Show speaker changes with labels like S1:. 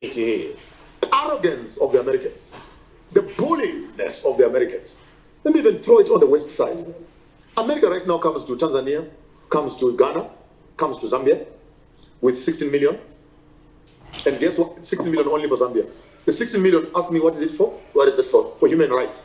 S1: The arrogance of the Americans, the bulliness of the Americans. Let me even throw it on the west side. America right now comes to Tanzania, comes to Ghana, comes to Zambia with 16 million. And guess what? 16 million only for Zambia. The 16 million, ask me what is it for?
S2: What is it for?
S1: For human rights.